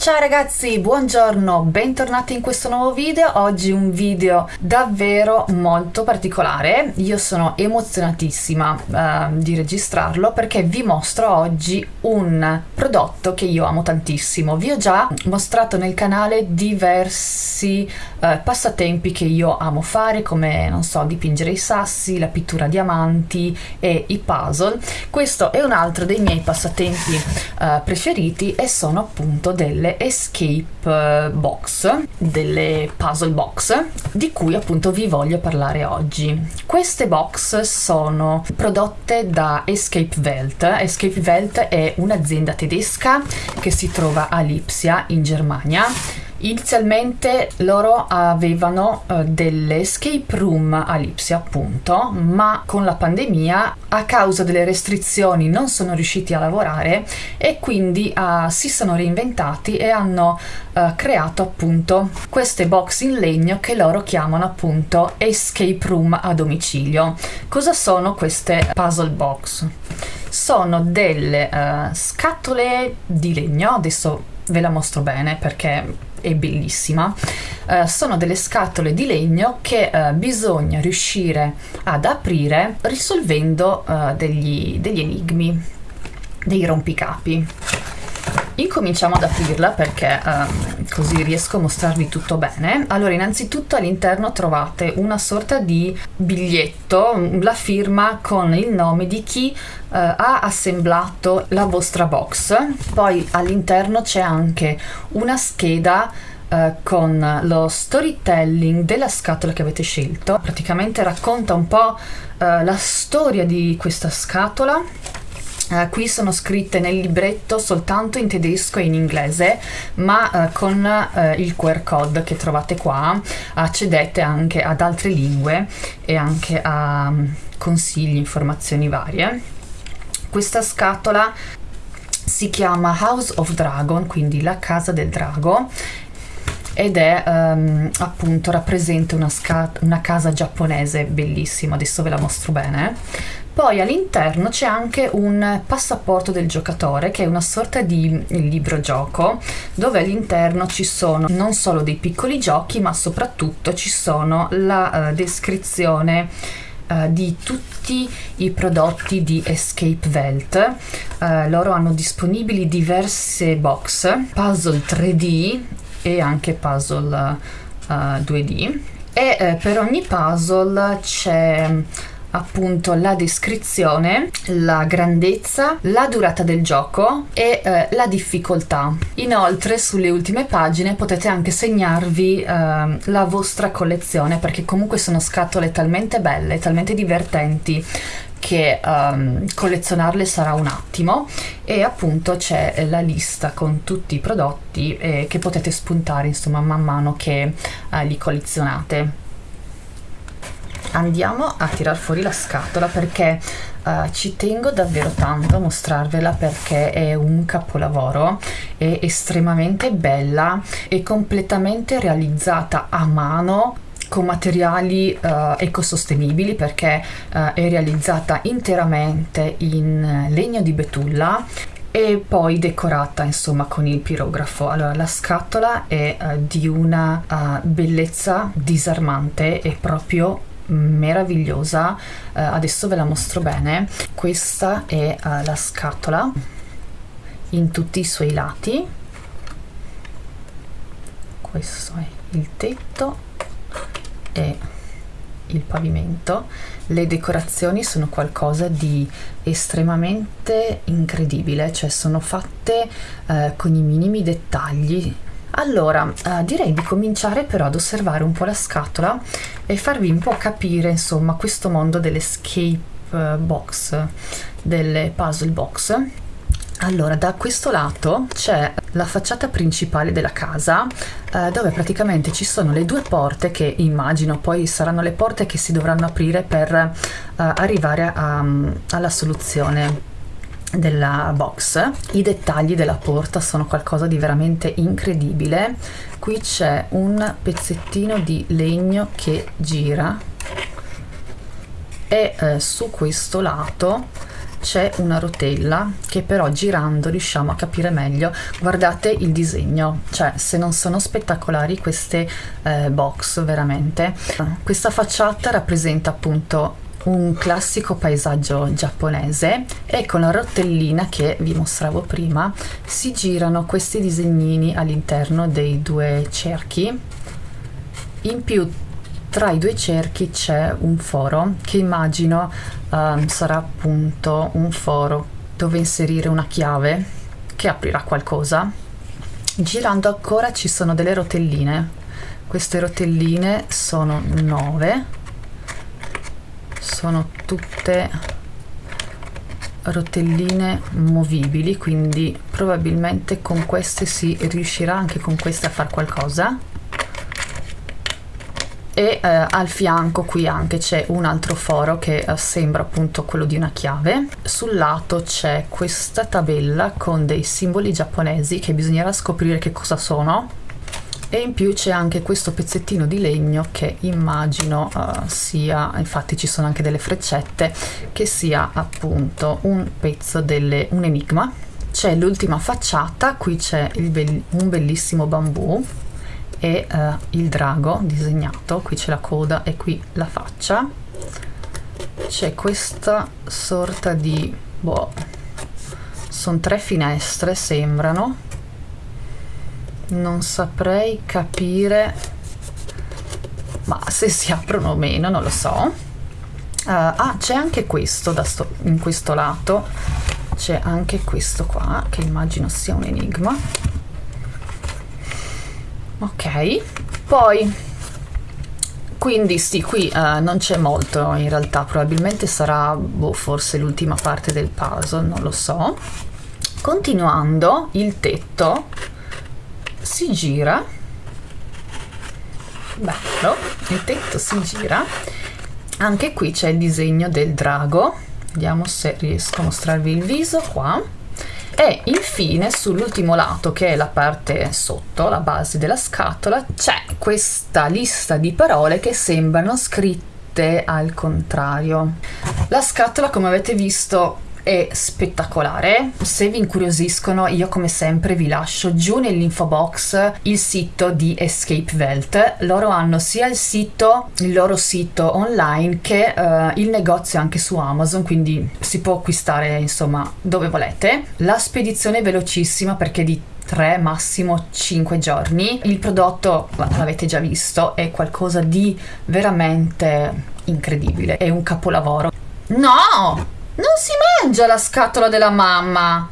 Ciao ragazzi, buongiorno, bentornati in questo nuovo video. Oggi un video davvero molto particolare. Io sono emozionatissima uh, di registrarlo perché vi mostro oggi un prodotto che io amo tantissimo. Vi ho già mostrato nel canale diversi uh, passatempi che io amo fare come, non so, dipingere i sassi, la pittura a diamanti e i puzzle. Questo è un altro dei miei passatempi uh, preferiti e sono appunto delle escape eh, box, delle puzzle box, di cui appunto vi voglio parlare oggi. Queste box sono prodotte da Escape Welt. Escape Welt è un'azienda tedesca che si trova a Lipsia in Germania Inizialmente loro avevano uh, delle escape room a Lipsia appunto, ma con la pandemia a causa delle restrizioni non sono riusciti a lavorare e quindi uh, si sono reinventati e hanno uh, creato appunto queste box in legno che loro chiamano appunto escape room a domicilio. Cosa sono queste puzzle box? Sono delle scatole di legno, adesso ve la mostro bene perché è bellissima, uh, sono delle scatole di legno che uh, bisogna riuscire ad aprire risolvendo uh, degli, degli enigmi, dei rompicapi. Incominciamo ad aprirla perché um, così riesco a mostrarvi tutto bene. Allora, innanzitutto all'interno trovate una sorta di biglietto, la firma con il nome di chi uh, ha assemblato la vostra box. Poi all'interno c'è anche una scheda Uh, con lo storytelling della scatola che avete scelto. Praticamente racconta un po' uh, la storia di questa scatola Uh, qui sono scritte nel libretto soltanto in tedesco e in inglese, ma uh, con uh, il QR code che trovate qua accedete anche ad altre lingue e anche a um, consigli, informazioni varie. Questa scatola si chiama House of Dragon, quindi la casa del drago ed è um, appunto rappresenta una, una, casa giapponese bellissima, adesso ve la mostro bene. Poi all'interno c'è anche un passaporto del giocatore che è una sorta di libro gioco dove all'interno ci sono non solo dei piccoli giochi ma soprattutto ci sono la uh, descrizione Uh, di tutti i prodotti di Escape Welt. Uh, loro hanno disponibili diverse box, puzzle 3D e anche puzzle uh, 2D e eh, per ogni puzzle c'è appunto la descrizione, la grandezza, la durata del gioco e eh, la difficoltà. Inoltre sulle ultime pagine potete anche segnarvi eh, la vostra collezione perché comunque sono scatole talmente belle, talmente divertenti che um, collezionarle sarà un attimo e appunto c'è la lista con tutti i prodotti eh, che potete spuntare insomma man mano che uh, li collezionate andiamo a tirar fuori la scatola perché uh, ci tengo davvero tanto a mostrarvela perché è un capolavoro è estremamente bella e completamente realizzata a mano con materiali uh, ecosostenibili perché uh, è realizzata interamente in legno di betulla e poi decorata insomma con il pirografo. Allora la scatola è uh, di una bellezza disarmante è proprio meravigliosa. Uh, adesso ve la mostro bene. Questa è uh, la scatola in tutti i suoi lati. Questo è il tetto e il pavimento. Le decorazioni sono qualcosa di estremamente incredibile cioè sono fatte uh, con i minimi dettagli allora, eh, direi di cominciare però ad osservare un po' la scatola e farvi un po' capire, insomma, questo mondo dell'escape eh, box, delle puzzle box. Allora, da questo lato c'è la facciata principale della casa eh, dove praticamente ci sono le due porte che immagino poi saranno le porte che si dovranno aprire per eh, arrivare a, alla soluzione della box i dettagli della porta sono qualcosa di veramente incredibile. Qui c'è un pezzettino di legno che gira e eh, su questo lato c'è una rotella che però girando riusciamo a capire meglio. Guardate il disegno cioè se non sono spettacolari queste eh, box veramente. Questa facciata rappresenta appunto un classico paesaggio giapponese e con la rotellina che vi mostravo prima si girano questi disegnini all'interno dei due cerchi. In più tra i due cerchi c'è un foro che immagino um, sarà appunto un foro dove inserire una chiave che aprirà qualcosa. Girando ancora ci sono delle rotelline. Queste rotelline sono 9 sono tutte rotelline movibili quindi probabilmente con queste si riuscirà anche con queste a fare qualcosa. E eh, al fianco qui anche c'è un altro foro che eh, sembra appunto quello di una chiave. Sul lato c'è questa tabella con dei simboli giapponesi che bisognerà scoprire che cosa sono e in più c'è anche questo pezzettino di legno che immagino uh, sia infatti ci sono anche delle freccette che sia appunto un pezzo delle un enigma. C'è l'ultima facciata qui c'è be un bellissimo bambù e uh, il drago disegnato. Qui c'è la coda e qui la faccia. C'è questa sorta di boh sono tre finestre sembrano non saprei capire ma se si aprono o meno non lo so. Uh, ah c'è anche questo sto, in questo lato. C'è anche questo qua che immagino sia un enigma. Ok poi quindi sì qui uh, non c'è molto. In realtà probabilmente sarà boh, forse l'ultima parte del puzzle non lo so. Continuando il tetto si gira. Bello il tetto si gira. Anche qui c'è il disegno del drago. Vediamo se riesco a mostrarvi il viso qua. E infine sull'ultimo lato che è la parte sotto la base della scatola c'è questa lista di parole che sembrano scritte al contrario. La scatola come avete visto è spettacolare. Se vi incuriosiscono, io come sempre vi lascio giù nell'info box il sito di Escape Welt. Loro hanno sia il sito, il loro sito online che uh, il negozio anche su Amazon, quindi si può acquistare insomma dove volete. La spedizione è velocissima perché di 3 massimo 5 giorni. Il prodotto, l'avete già visto, è qualcosa di veramente incredibile, è un capolavoro. No! Non si mangia la scatola della mamma.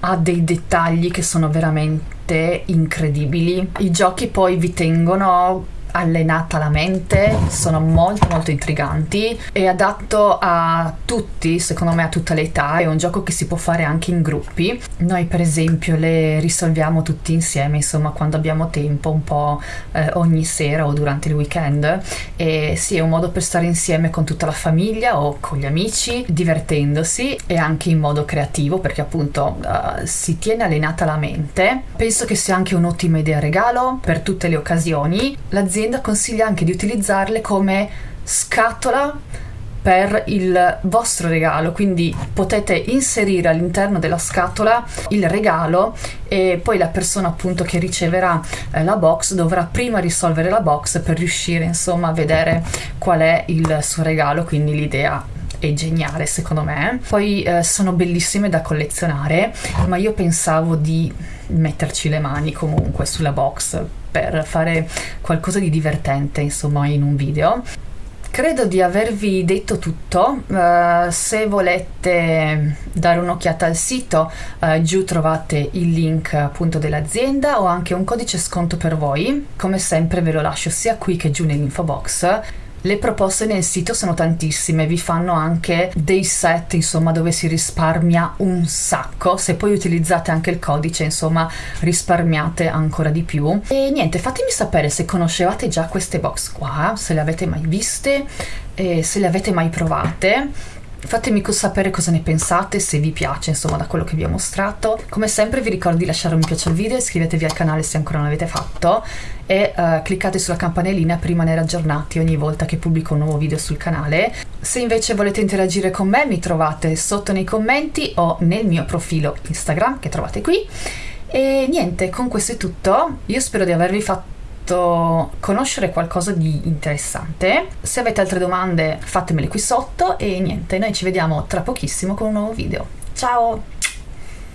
Ha dei dettagli che sono veramente incredibili. I giochi poi vi tengono allenata la mente, sono molto molto intriganti, è adatto a tutti, secondo me a tutta l'età, è un gioco che si può fare anche in gruppi. Noi per esempio le risolviamo tutti insieme, insomma quando abbiamo tempo, un po' eh, ogni sera o durante il weekend e sì, è un modo per stare insieme con tutta la famiglia o con gli amici, divertendosi e anche in modo creativo perché appunto uh, si tiene allenata la mente. Penso che sia anche un'ottima idea regalo per tutte le occasioni. L'azienda l'azienda consiglia anche di utilizzarle come scatola per il vostro regalo quindi potete inserire all'interno della scatola il regalo e poi la persona appunto che riceverà eh, la box dovrà prima risolvere la box per riuscire insomma a vedere qual è il suo regalo quindi l'idea è geniale secondo me. Poi eh, sono bellissime da collezionare ma io pensavo di metterci le mani comunque sulla box per fare qualcosa di divertente insomma in un video. Credo di avervi detto tutto. Uh, se volete dare un'occhiata al sito uh, giù trovate il link appunto dell'azienda o anche un codice sconto per voi. Come sempre ve lo lascio sia qui che giù nell'info box le proposte nel sito sono tantissime, vi fanno anche dei set insomma dove si risparmia un sacco, se poi utilizzate anche il codice insomma risparmiate ancora di più. E niente, fatemi sapere se conoscevate già queste box qua, se le avete mai viste, se le avete mai provate Fatemi sapere cosa ne pensate, se vi piace insomma da quello che vi ho mostrato. Come sempre vi ricordo di lasciare un mi piace al video, iscrivetevi al canale se ancora non l'avete fatto e uh, cliccate sulla campanellina per rimanere aggiornati ogni volta che pubblico un nuovo video sul canale. Se invece volete interagire con me mi trovate sotto nei commenti o nel mio profilo Instagram che trovate qui. E niente, con questo è tutto. Io spero di avervi fatto conoscere qualcosa di interessante. Se avete altre domande fatemele qui sotto e niente, noi ci vediamo tra pochissimo con un nuovo video. Ciao!